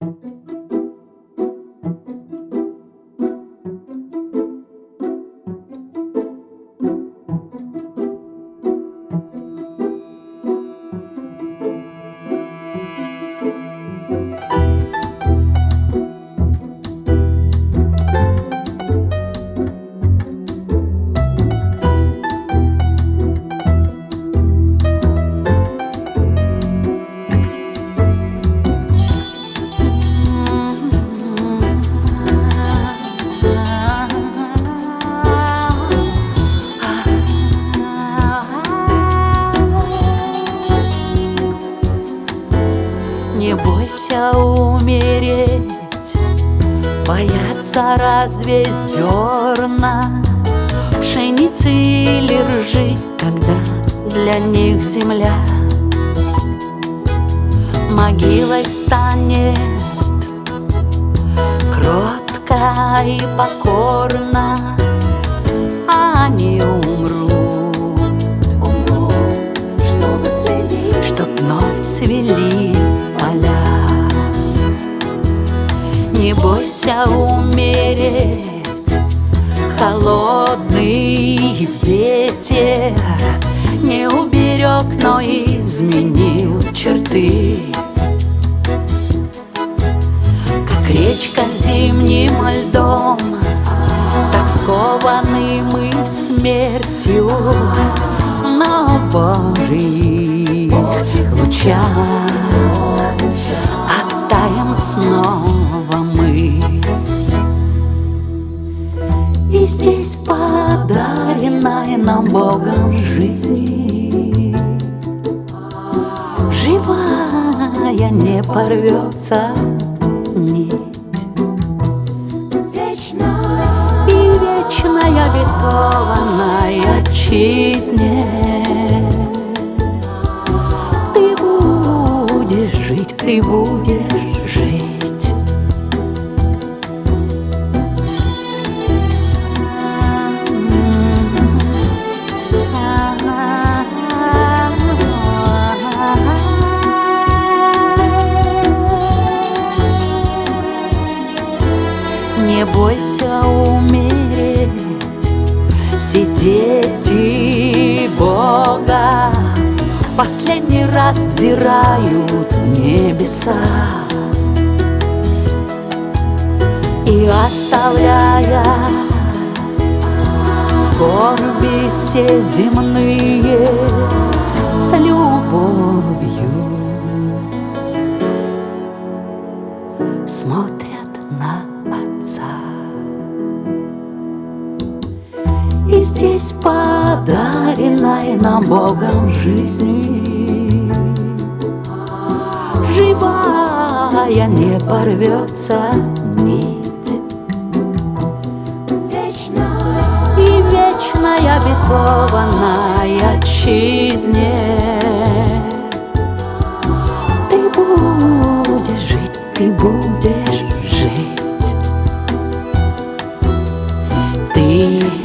Не боятся разве зерна? Пшеницы или ржи, когда для них земля? Могилой станет кротко и покорно а Они умрут, умрут, чтобы цвели, чтоб вновь цвели бойся умереть, холодный ветер Не уберег, но изменил черты. Как речка зимним льдом Так скованы мы смертью. Но Божий лучах Оттаем снова здесь подаренная нам Богом жизнь. Живая не порвется нить. И вечная обетованная отчизне. Ты будешь жить, ты будешь бойся умереть, сидеть и Бога. Последний раз взирают в небеса И оставляя скорби все земные С любовью. Смотрят на Отца. И здесь подаренная нам Богом жизнь. Живая не порвется нить. И вечная обетованная отчизне. Ты будешь жить, ты будешь жить Ты